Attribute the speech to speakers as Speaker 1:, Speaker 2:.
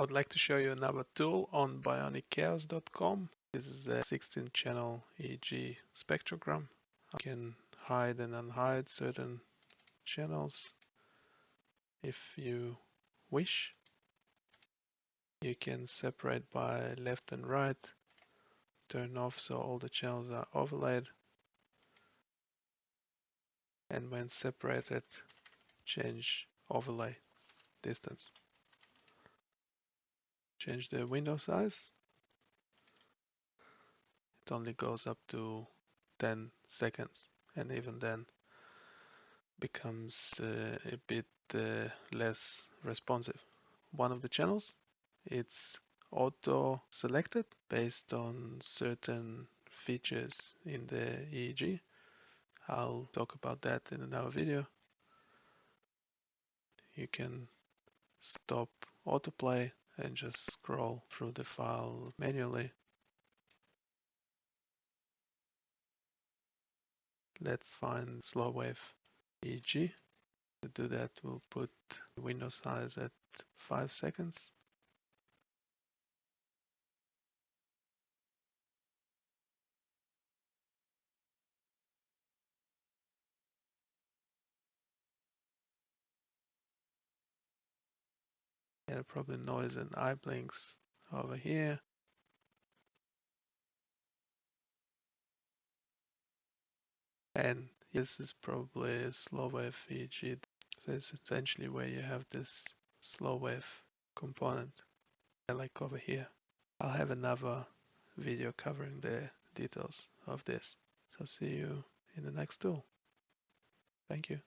Speaker 1: I would like to show you another tool on bionicchaos.com. This is a 16 channel EEG spectrogram. I can hide and unhide certain channels if you wish. You can separate by left and right, turn off so all the channels are overlaid. And when separated, change overlay distance change the window size. It only goes up to 10 seconds and even then becomes uh, a bit uh, less responsive. One of the channels, it's auto selected based on certain features in the EEG. I'll talk about that in another video. You can stop autoplay and just scroll through the file manually. Let's find slow wave EEG. To do that, we'll put window size at 5 seconds. Probably noise and eye blinks over here. And this is probably a slow wave EEG. So it's essentially where you have this slow wave component, like over here. I'll have another video covering the details of this. So see you in the next tool. Thank you.